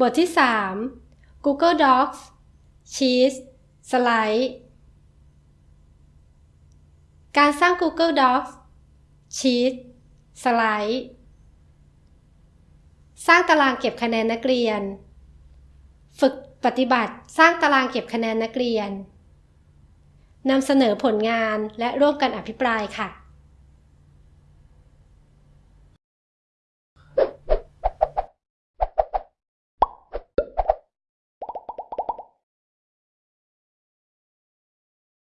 บทที่ 3 Google Docs Sheets สไลด์การสร้าง Google Docs Sheets สไลด์สร้างตารางเก็บคะแนนนักเรียน ฝึกปฏิบัติสร้างตารางเก็บคะแนนนักเรียนนำเสนอผลงานและร่วมกันอภิปรายค่ะ